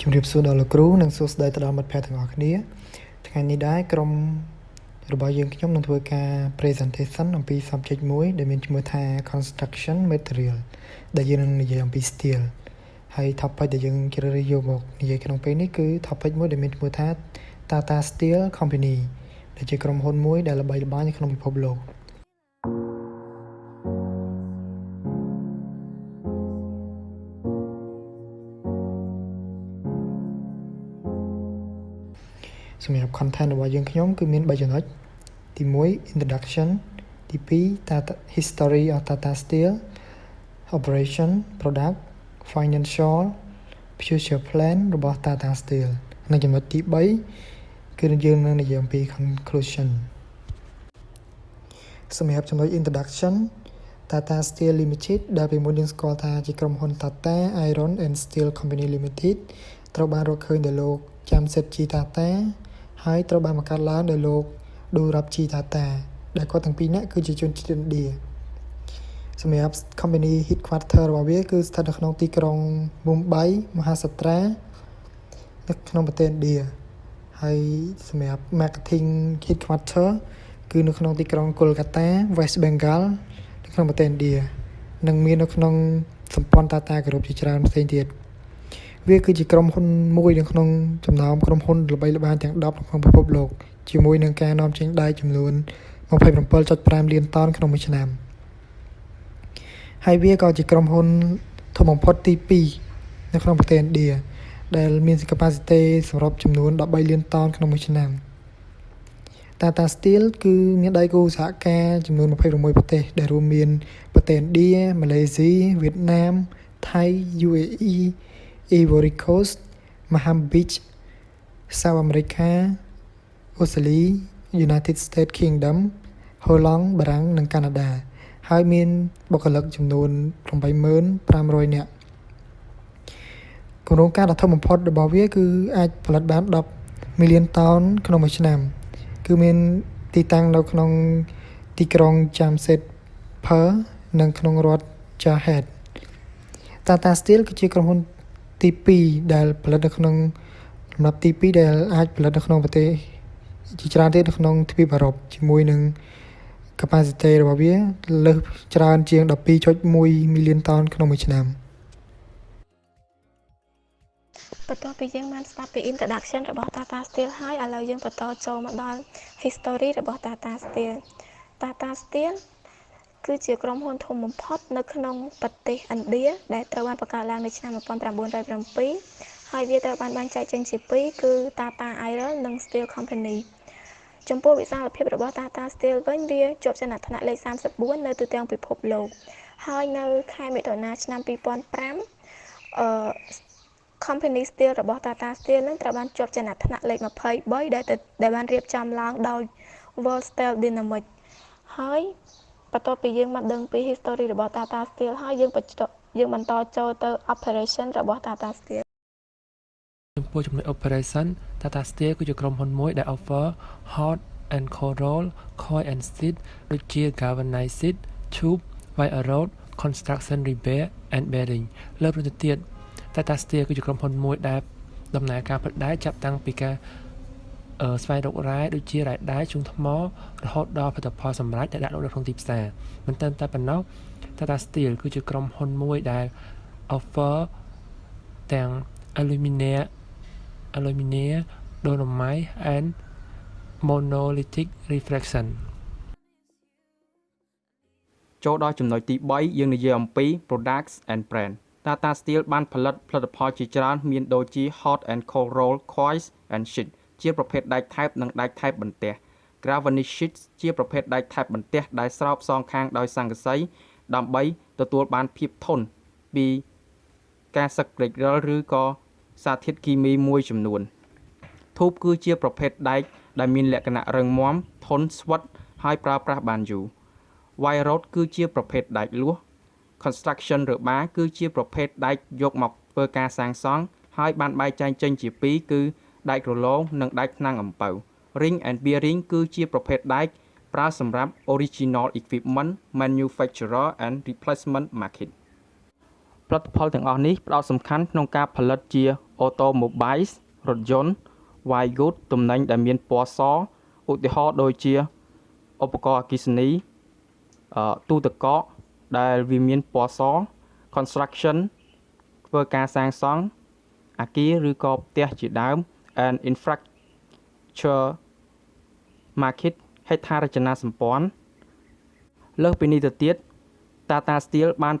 ជំរាបសួរដល់លោកគ្រូនិងសួស្តីទៅដល់មិត្តភ័ក្តិទាំងអស់គ្នាថ្ងៃនេះដែរក្រុមរបស់យើងខ្ញុំនឹងធ្វើការ presentation អំពី subject មួយដែលមានឈ្មោះថា construction material ដែលយើងនឹងនិយាយអំពី steel ហើយ topic ដែលយើងជ្រើសរើសយកមកនិយាយក្នុងពេលនេះគឺ topic មួយដែលមានឈ្មោះថា Tata Steel Company ដែលជាក្រុមហ៊ុនមួយដែលល្បីល្បាញនៅក្នុងពិភពលោក សម្រាប់ content របស់យើងខ្ញុំគឺមាន3ចំណុចទី1 introduction ទី2 Tata history of Tata Steel operation product financial future plan របស់ Tata Steel និងចំណុចទី3គឺយើងនឹងនិយាយអំពី conclusion សម្រាប់ចំណុច introduction Tata Steel Limited ដែលពីមុនយើងស្គាល់ថាជាក្រុមហ៊ុន Tata Iron and Steel Company Limited ត្រូវបានរកឃើញដោយលោកចាំសិតជីតាតា ហើយត្រូវបានបង្កើតឡើងដោយលោកឌូរ៉ាប់ជីតាតា ដែលគាត់ទាំងពីរនាក់គឺជាជនជាតិឥណ្ឌាសម្រាប់ company headquarter របស់វាគឺស្ថិតនៅក្នុងទីក្រុង Mumbai មហាសាត្រានៅក្នុងប្រទេសឥណ្ឌាហើយសម្រាប់ marketing headquarter គឺនៅក្នុងទីក្រុង Kolkata West Bengal នៅក្នុងប្រទេសឥណ្ឌានិងមាននៅក្នុងសម្ព័ន្ធ Tata Group ជាច្រើនផ្សេងទៀត វាគឺជាក្រុមហ៊ុនមួយនៅក្នុងចំណោមក្រុមហ៊ុនល្បីល្បាញទាំង10ក្នុងពិភពលោកជាមួយនឹងការនាំចេញដែកចំនួន27.5លានតោនក្នុងមួយឆ្នាំហើយវាក៏ជាក្រុមហ៊ុនធំបំផុតទី2នៅក្នុងប្រទេសឥណ្ឌាដែលមាន capacity សម្រាប់ចំនួន13លានតោនក្នុងមួយឆ្នាំ Tata Steel គឺមានដៃគូសហការចំនួន26ប្រទេស ដែលរួមមានប្រទេសឥណ្ឌាម៉ាឡេស៊ីវៀតណាមថៃ UAE Ivory Coast Mozambique South America អូស្ត្រាលី United States Kingdom ហូឡង់បារាំងនិងកាណាដា ហើយមានបុគ្គលិកចំនួន80500នាក់គម្រោងការដ៏ធំបំផុតរបស់វាគឺអាចផលិតបាន10 million តោនក្នុងមួយឆ្នាំ គឺមានទីតាំងនៅក្នុងទីក្រុង Jamshedpur និងក្នុងរដ្ឋ Jarhat Tata Steel គឺជាក្រុមហ៊ុន ទី2ដែលផលិតនៅក្នុងលំដាប់ទី2ដែលអាចផលិតនៅក្នុងប្រទេសជាច្រើនទៀតនៅក្នុងទ្វីបអឺរ៉ុបជាមួយនឹង capacity របស់វាលើសច្រើនជាង12.1 million តោនក្នុងមួយឆ្នាំបន្ទាប់ពីយើងបានស្ដាប់ពី introduction របស់ Tata Steel ហើយឥឡូវយើងបន្តចូលមកដល់ history របស់ Tata Steel Tata Steel គឺជាក្រុមហ៊ុនធំបំផុតនៅក្នុងប្រទេសឥណ្ឌាដែលត្រូវបានបង្កើតឡើងនៅឆ្នាំ1907ហើយវាត្រូវបានបែងចែកចេញជាពីរគឺ Tata Iron និង Steel Company ចំពោះវិសាលភាពរបស់ Tata Steel វិញវាជាប់ចំណាត់ថ្នាក់លេខ34នៅទូទាំងពិភពលោកហើយនៅខែមិថុនាឆ្នាំ2005អឺ Company Steel របស់ Tata Steel នឹងត្រូវបានជាប់ចំណាត់ថ្នាក់លេខ23ដែលដែលបានរៀបចំឡើងដោយ World Steel Dynamics ហើយ បន្ទាប់ពីយើងមកដឹងពី history របស់ Tata Steel ហើយយើងបញ្ចុះយើងបន្តចូលទៅ operation របស់ Tata Steel ចំពោះចំណុច operation Tata Steel គឺជាក្រុមហ៊ុនមួយដែល offer hot and cold roll coil and steel ដូចជា galvanized tube wire rod construction repair and bearing លើកទៅទៀត Tata Steel គឺជាក្រុមហ៊ុនមួយដែលដំណើរការផលិតដែកចាប់តាំងពីការ ស្វែងរករ៉ែដូចជារ៉ែដែកជុងថ្មរហូតដល់ផលិតផលសម្រាប់ដែលដាក់លក់នៅក្នុងទីផ្សារមិនត្រឹមតែប៉ុណ្ណោះ Tata Steel គឺជាក្រុមហ៊ុនមួយដែល offer ទាំង aluminium aluminium dolomite and monolithic reflection ចូលដល់ចំណុចទី3យើងនិយាយអំពី products and brand Tata Steel បានផលិតផលិតផលជាច្រើនមានដូចជា hot and cold roll coils and sheet ជាប្រភេទដែកថែបនិងដែកថែបបន្ទះ Galvanic sheets ជាប្រភេទដែកថែបបន្ទះដែលស្រោបសងខាងដោយស័ង្កសីដើម្បីទទួលបានភាពធន់ពីការសឹកព្រេករិលឬក៏សារធាតុគីមីមួយចំនួនធូបគឺជាប្រភេទដែកដែលមានលក្ខណៈរឹងមាំធន់ស្វិតហើយប្រើប្រាស់បានយូរ Wire rod គឺជាប្រភេទដែកលួស Construction របាគឺជាប្រភេទដែកយកមកធ្វើការសាងសង់ហើយបានបែងចែកចេញជាពីរគឺ ដែករលោងនិងដែកថ្នាំងអំពៅ Ring and bearing គឺជាប្រភេទដែកប្រើសម្រាប់ original equipment manufacturer and replacement market ផលិតផលទាំងអស់នេះផ្ដោតសំខាន់ក្នុងការផលិតជា automobiles រថយន្ត white goods ទំនិញដែលមានពណ៌សឧទាហរណ៍ដូចជាឧបករណ៍អគ្គិសនីអឺទូទឹកកកដែលវាមានពណ៌ស construction ធ្វើការសាងសង់អគារឬក៏ផ្ទះជាដើម and infrastructure market ហេដ្ឋារចនាសម្ព័ន្ធលើសពីនេះទៅទៀត Tata Steel បាន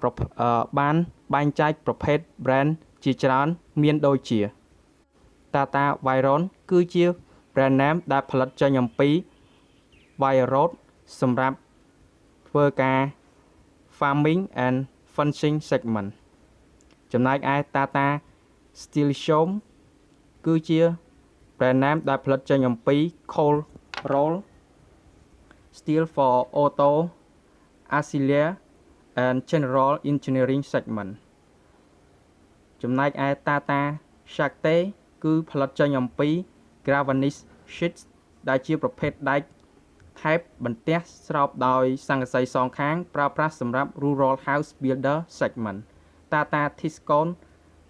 បានបែងចែកប្រភេទ brand ជាច្រើន មានដូចជា Tata Vyron គឺជា brand name ដែលផលិតចេញអំពី wire rod សម្រាប់ធ្វើការ farming and fencing segment ចំណែកឯ Tata Steel Shom គឺជា brand name ដែលផលិតចេញអំពី cold roll steel for auto auxiliary and general engineering segment ចំណែកឯ Tata Shakti គឺផលិតចេញអំពី galvanized sheets ដែលជាប្រភេទដែកថែបបន្ទះស្រោបដោយស័ង្កសីសងខាង ប្រើប្រាស់សម្រាប់ rural house builder segment Tata Tiscon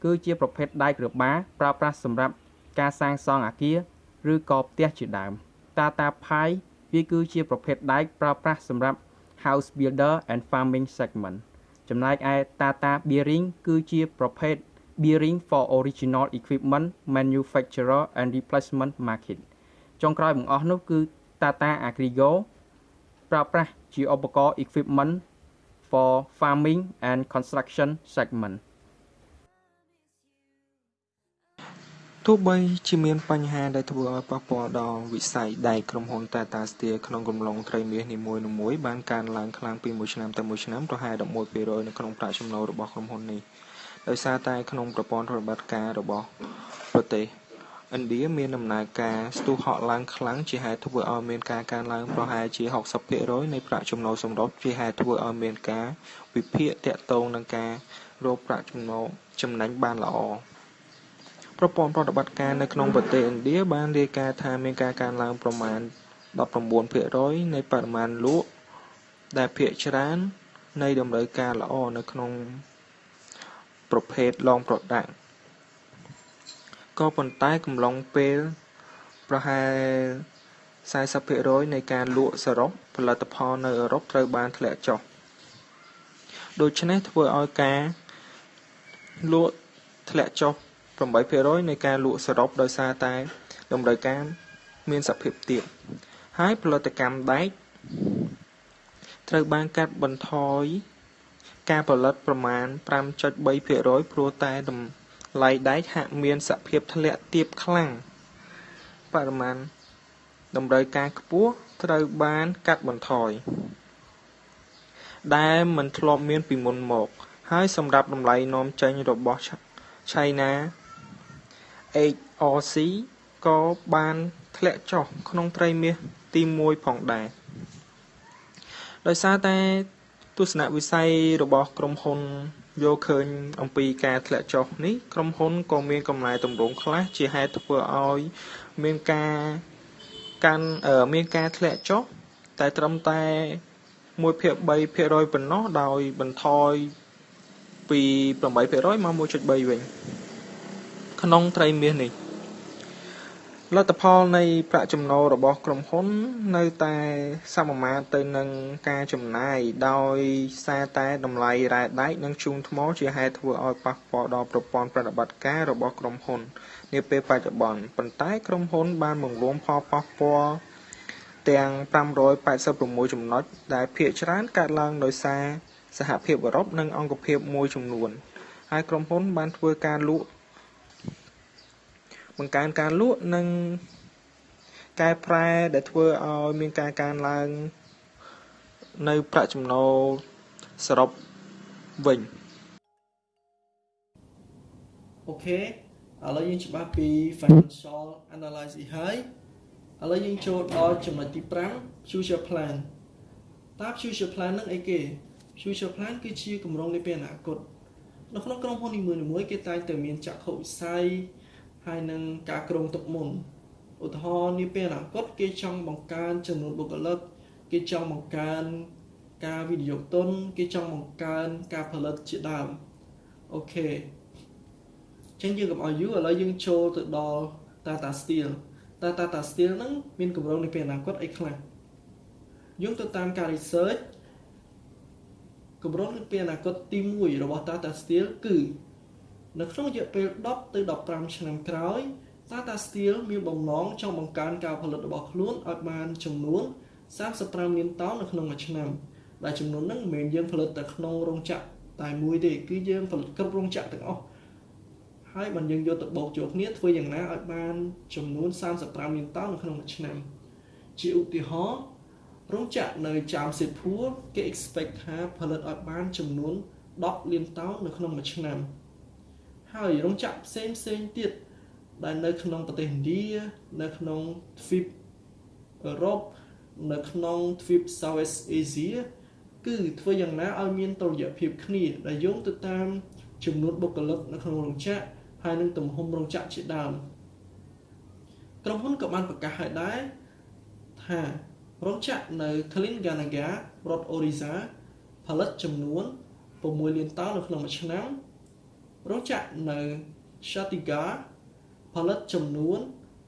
គឺជាប្រភេទដែករបា ប្រើប្រាស់សម្រាប់ ការសាងសង់អគារ ឬក៏ផ្ទះជាដើម Tata Pi វាគឺជាប្រភេទដែកប្រើប្រាស់សម្រាប់ house builder and farming segment ចំណែកឯ Tata Bearing គឺជាប្រភេទ bearing for original equipment manufacturer and replacement market ចុងក្រោយបង្អស់នោះគឺ Tata Agrigo ប្រើប្រាស់ជាឧបករណ៍ equipment for farming and construction segment ទោះបីជាមានបញ្ហាដែលធ្វើឲ្យប៉ះពាល់ដល់វិស័យដែកក្រុមហ៊ុន Tata Steel ក្នុងកំឡុងត្រីមាសនីមួយៗបានកើនឡើងខ្លាំងពីមួយឆ្នាំទៅមួយឆ្នាំប្រហែល11%នៅក្នុងប្រាក់ចំណូលរបស់ក្រុមហ៊ុននេះដោយសារតែក្នុងប្រព័ន្ធប្រតិបត្តិការរបស់ប្រទេសឥណ្ឌាមានដំណើរការស្ទុះហក់ឡើងខ្លាំងជាហេតុធ្វើឲ្យមានការកើនឡើងប្រហែលជា60%នៃប្រាក់ចំណូលសម្រុតជាហេតុធ្វើឲ្យមានការវិភាគទាក់ទងនឹងការរកប្រាក់ចំណូលចំណេញបានល្អ ប្រព័ន្ធប្រតិបត្តិការនៅក្នុងប្រទេសឥណ្ឌាបានរាយការណ៍ថាមានការកើនឡើងប្រមាណ19%នៃបរិមាណលក់ដែលភាគច្រើននៃតម្រូវការល្អនៅក្នុងប្រភេទ long product ក៏ប៉ុន្តែកំឡុងពេលប្រហែល40%នៃការលក់សរុបផលិតផលនៅអឺរ៉ុបត្រូវបានធ្លាក់ចុះដូច្នេះធ្វើឲ្យការលក់ធ្លាក់ចុះ 8%នៃការលក់សរុបដោយសារតែតម្រូវការមានសភាពទាបហើយផលិតកម្មដែកត្រូវបានកាត់បន្ថយការផលិតប្រមាណ5.3%ព្រោះតែតម្លៃដែកហាក់មានសភាពធ្លាក់ទាបខ្លាំងបរិមាណតម្រូវការខ្ពស់ត្រូវបានកាត់បន្ថយដែលមិនធ្លាប់មានពីមុនមក ហើយសម្រាប់តម្លៃនាំចេញរបស់ China HRC ក៏បានធ្លាក់ចុះក្នុងត្រីមាសទី1ផងដែរដោយសារតែទស្សនវិស័យរបស់ក្រុមហ៊ុនយកឃើញអំពីការធ្លាក់ចុះនេះក្រុមហ៊ុនក៏មានកំណែទម្រង់ខ្លះជាហេតុធ្វើឲ្យមានការកាន់មានការធ្លាក់ចុះតែត្រឹមតែ1ភាគ3%ប៉ុណ្ណោះដោយបន្ថយពី8%មក1.3វិញ ក្នុងត្រីមាសនេះលទ្ធផលនៃប្រាក់ចំណូលរបស់ក្រុមហ៊ុន នៅតែសមមាត្រទៅនឹងការចំណាយដោយសារតែតម្លៃរ៉ែដែកនិងជូនថ្មជាហេតុធ្វើឲ្យប៉ះពាល់ដល់ប្រព័ន្ធប្រតិបត្តិការរបស់ក្រុមហ៊ុននាពេលបច្ចុប្បន្នប៉ុន្តែក្រុមហ៊ុនបានបង្រួមផលប៉ះពាល់ទាំង586ចំណុចដែលភាគច្រើនកើតឡើងដោយសារសហភាពអឺរ៉ុបនិងអង្គភាពមួយចំនួនហើយក្រុមហ៊ុនបានធ្វើការលក់ បង្កើនការលក់និងកែប្រែដែលធ្វើឲ្យមានការកើនឡើង នៅប្រាក់ចំណូលសរុបវិញអូខេឥឡូវយើងច្បាស់ពី financial analysis ហើយឥឡូវយើងចូលដល់ចំណុចទី5 future plan តើ future plan នឹងអីគេ future plan គឺជាគម្រោងនាពេលអនាគតនៅក្នុងក្រុមហ៊ុននីមួយៗគេតែងតែមានចក្ខុវិស័យ ហើយនឹងការគ្រោងទុកមុនឧទាហរណ៍នាពេលអនាគតគេចង់បង្កើនចំនួនបុគ្គលិកគេចង់បង្កើនការវិនិយោគទុនគេចង់បង្កើនការផលិតជាដើមអូខេចឹងយើងកុំឲ្យយូរឥឡូវយើងចូលទៅដល់ Tata Steel Tata Tata Steel ហ្នឹងមានកម្រងនៅពេលអនាគតអីខ្លះយើងទៅតាមការ research កម្រងនៅពេលអនាគតទី1របស់ Tata Steel គឺ នៅក្នុងរយៈពេល10ទៅ15ឆ្នាំក្រោយ Tata Steel មានបំណងចង់បង្កើនការផលិតរបស់ខ្លួនឲ្យបានចំនួន35លានតោននៅក្នុងមួយឆ្នាំដែលចំនួនហ្នឹងមិនមែនយើងផលិតតែក្នុងរោងចក្រតែមួយទេគឺយើងផលិតគ្រប់រោងចក្រទាំងអស់ហើយបើយើងយកទៅបូកចូលគ្នាធ្វើយ៉ាងណាឲ្យបានចំនួន35លានតោននៅក្នុងមួយឆ្នាំជាឧទាហរណ៍រោងចក្រនៅចាមសេភួរគេ expect ថាផលិតឲ្យបានចំនួន10លានតោននៅក្នុងមួយឆ្នាំ ហើយរោងចក្រផ្សេងផ្សេងទៀតដែលនៅក្នុងប្រទេសឥណ្ឌានៅក្នុងទ្វីបអឺរ៉ុបនៅក្នុងទ្វីប Southeast Asia គឺធ្វើយ៉ាងណាឲ្យមានតុល្យភាពគ្នាដែលយោងទៅតាមចំនួនបុគ្គលិកនៅក្នុងរោងចក្រហើយនឹងទំហំរោងចក្រជាដើមក្រុមហ៊ុនក៏បានប្រកាសឲ្យដែរថារោងចក្រនៅ Telangana រដ្ឋ Orissa ផលិតចំនួន6លានតោននៅក្នុងមួយឆ្នាំ រោងចក្រនៅ Chhattisgarh ផលិតចំនួន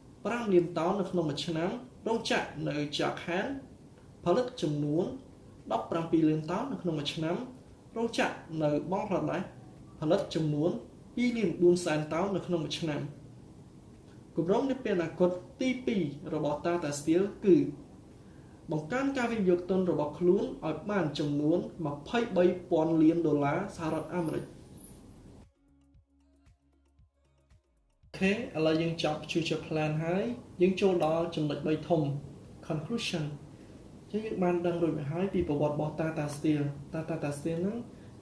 5លានតោននៅក្នុងមួយឆ្នាំរោងចក្រនៅ Jharkhand ផលិតចំនួន17លានតោននៅក្នុងមួយឆ្នាំរោងចក្រនៅបង់ក្លាដេសផលិតចំនួន2លាន4សែនតោននៅក្នុងមួយឆ្នាំគម្រោងនាពេលអនាគតទី2របស់ Tata Steel គឺបង្កើនការវិនិយោគទុនរបស់ខ្លួនឲ្យបានចំនួន23,000លានដុល្លារសហរដ្ឋអាមេរិក ខេឥឡូវយើងចប់ future plan ហើយយើងចូលដល់ចំណុច3ធំ conclusion ចឹងយើងបានដឹងរួចមកហើយពីប្រវត្តិរបស់ Tata Steel Tata Tata Steel ហ្នឹង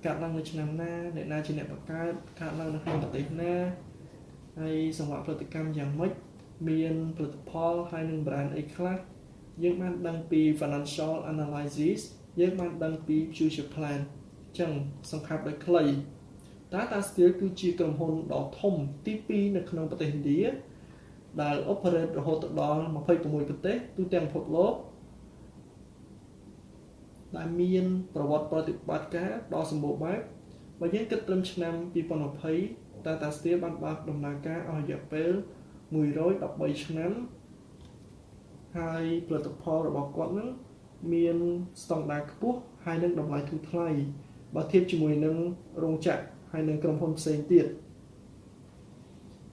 កើតឡើងនៅឆ្នាំណាអ្នកណាជាអ្នកបង្កើតកើតឡើងនៅក្នុងប្រទេសណាហើយសង្វាក់ផលិតកម្មយ៉ាងម៉េចមានផលិតផលហើយនឹង brand អីខ្លះយើងបានដឹងពី financial analysis យើងបានដឹងពី future plan អញ្ចឹងសង្ខេបដោយខ្លី Tata Steel គឺជាក្រុមហ៊ុនដ៏ធំទី2នៅក្នុងប្រទេសឥណ្ឌាដែល operate រហូតដល់26ប្រទេសទូទាំងពិភពលោកដែលមានប្រវត្តិប្រតិបត្តិការដ៏សម្បូរបែបបើយើងគិតត្រឹមឆ្នាំ2020 Tata Steel បានបើកដំណើរការអស់រយៈពេល113ឆ្នាំហើយផលិតផលរបស់គាត់នឹងមានស្តង់ដារខ្ពស់ហើយនឹងតម្លៃធូរថ្លៃបើធៀបជាមួយនឹងរោងចក្រ ហើយនឹងក្រុមហ៊ុនផ្សេងទៀត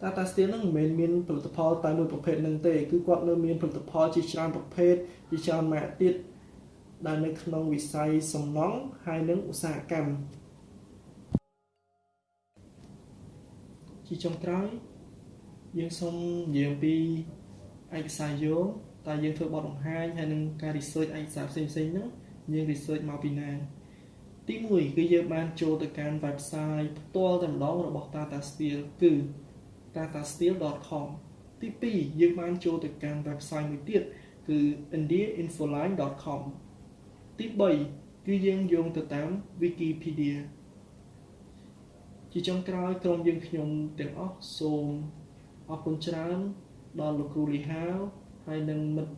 Tata Steel នឹងមិនមែនមានផលិតផលតែមួយប្រភេទនឹងទេគឺគាត់នៅមានផលិតផលជាច្រើនប្រភេទជាច្រើនម៉ាកទៀតដែលនៅក្នុងវិស័យសំណង់ហើយនិងឧស្សាហកម្មជាចុងក្រោយយើងសូមនិយាយពីឯកសារយោងតើយើងធ្វើបទបង្ហាញហើយនឹងការ research ឯកសារផ្សេងៗហ្នឹងយើង research មកពីណា ទី1គឺយើងបានចូលទៅកាន់ website ផ្ទាល់តែម្ដងរបស់ Tata Steel គឺ tatasteel.com ទី2យើងបានចូលទៅកាន់ website មួយទៀតគឺ indiainfoline.com ទី3គឺយើងយោងទៅតាម Wikipedia ជាចុងក្រោយក្រុមយើងខ្ញុំទាំងអស់សូមអរគុណច្រើនដល់លោកគ្រូលីហាវហើយនិងមិត្ត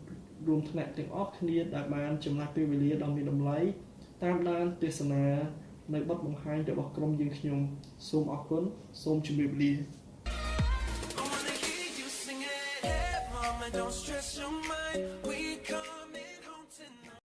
រួមថ្នាក់ទាំងអស់គ្នាដែលបានចំណាយពេលវេលាដ៏មានតម្លៃ តាមដានទេសនានៅបទបង្ហាញរបស់ក្រុមយើងខ្ញុំសូមអរគុណសូមជម្រាបលា Don't stress your mind. We